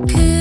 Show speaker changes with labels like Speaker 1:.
Speaker 1: Peace.